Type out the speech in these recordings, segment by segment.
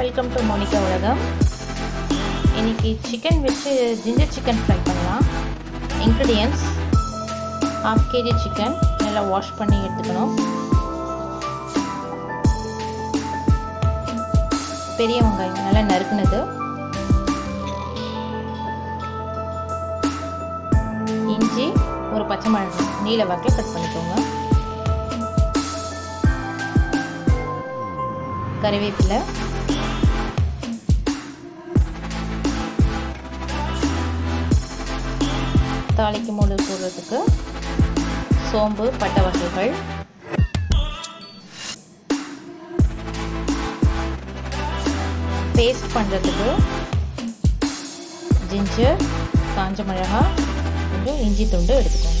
Welcome to Monica உலகம் இன்னைக்கு chicken வச்சு ஜிஞ்சர் சிக்கன் ஃப்ரை பண்ணலாம். இன்க்ரீடியன்ஸ் ஹாஃப் கேஜி சிக்கன் நல்லா வாஷ் பண்ணி எடுத்துக்கணும். பெரிய வெங்காயம் நல்லா நறுக்குனது. இஞ்சி ஒரு பச்சை மிளகாய் நீல வாக்கில் கட் பண்ணிக்கோங்க. கறிவேப்பிலை தாளிக்கும் போது போடுறதுக்கு சோம்பு பட்டை வகைகள். பேஸ்ட் பண்ணுறதுக்கு ஜிஞ்சர் காஞ்ச மிளகாய் கொஞ்சம் இஞ்சி துண்டு எடுத்துக்கோங்க.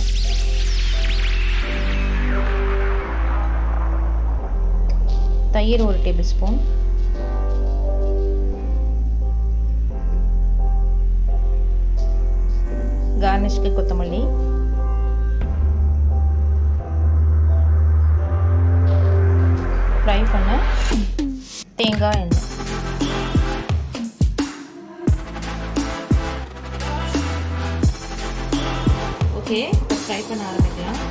தயிர் ஒரு டேபிள் ஸ்பூன். கார்னிஷ்க்கு கொத்தமல்லி. ஃப்ரை பண்ண. தேங்காய் எண்ணெய். ஓகே ஃப்ரை பண்ண ஆரம்பிக்கலாம்.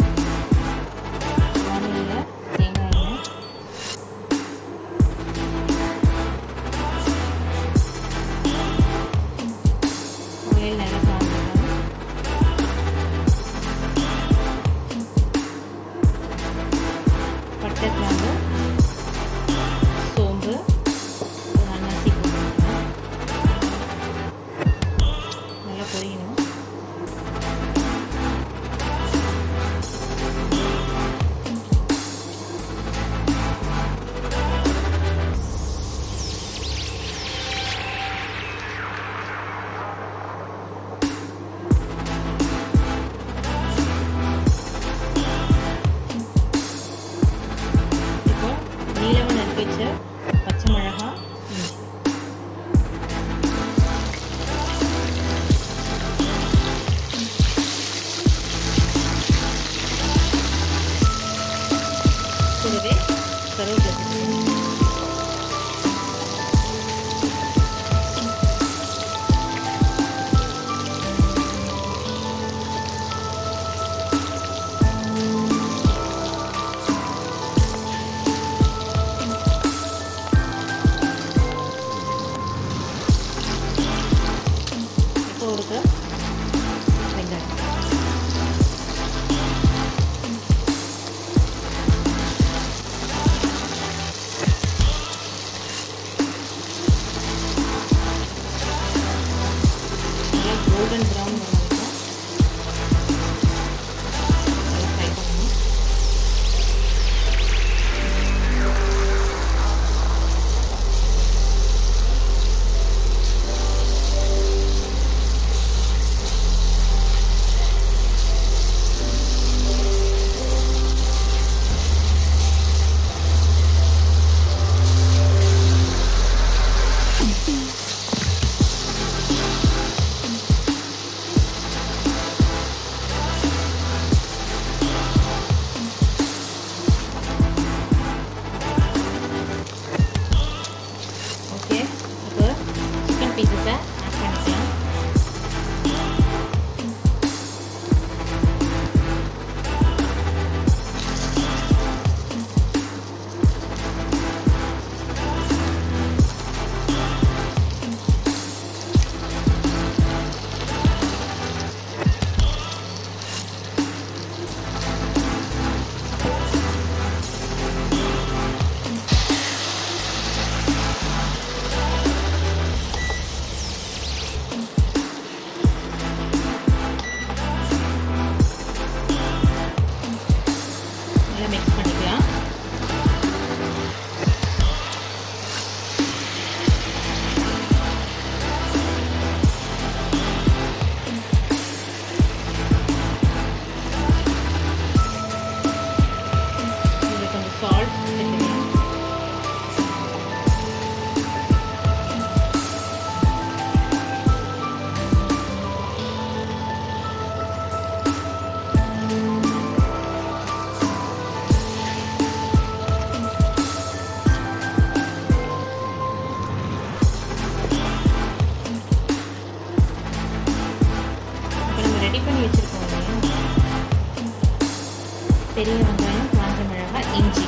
பெரிய வெங்காயம் காஞ்ச மிளகாய் இஞ்சி.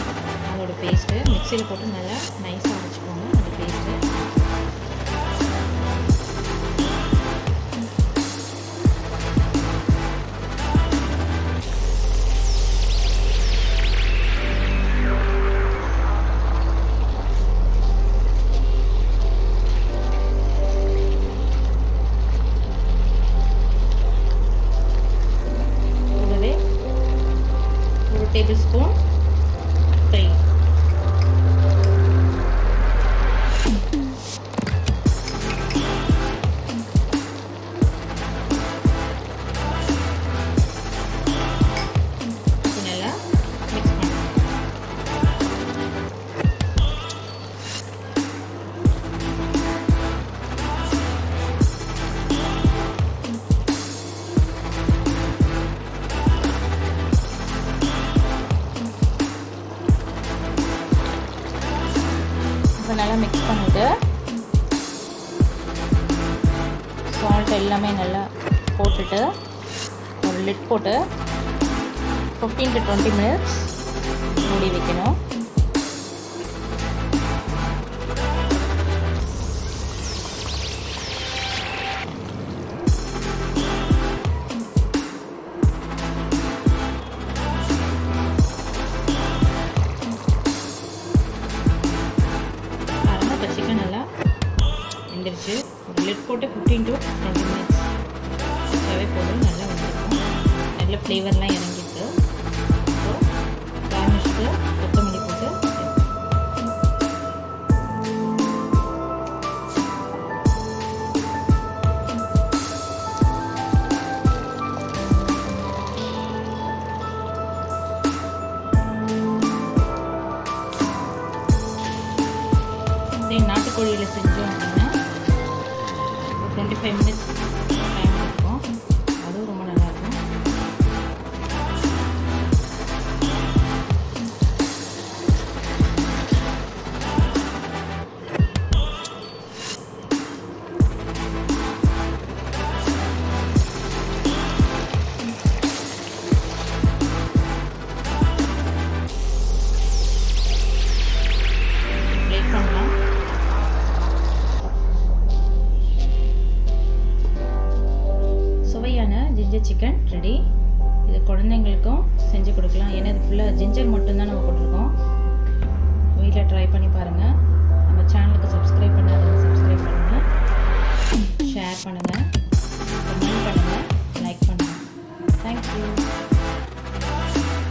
அதோட பேஸ்ட்டு மிக்சியில் போட்டு நல்லா நைஸாக எல்லாமே நல்லா போட்டுட்டு ஒரு லிட் போட்டு ஃபிஃப்டீன் டு டுவெண்ட்டி மினிட்ஸ் மூடி வைக்கணும். போதும் நல்லா வந்திருக்கும் நல்ல ஃப்ளேவர்லாம் இறங்கி செஞ்சு கொடுக்கலாம். ஏன்னா இது ஃபுல்லாக ஜிஞ்சர் மட்டும்தான் நம்ம கொடுத்துருக்கோம் வீட்டில் ட்ரை பண்ணி பாருங்கள் நம்ம சேனலுக்கு சப்ஸ்கிரைப் பண்ணாதவங்க சப்ஸ்கிரைப் பண்ணுங்கள் ஷேர் பண்ணுங்கள் கமெண்ட் பண்ணுங்கள் லைக் பண்ணுங்கள் தேங்க்யூ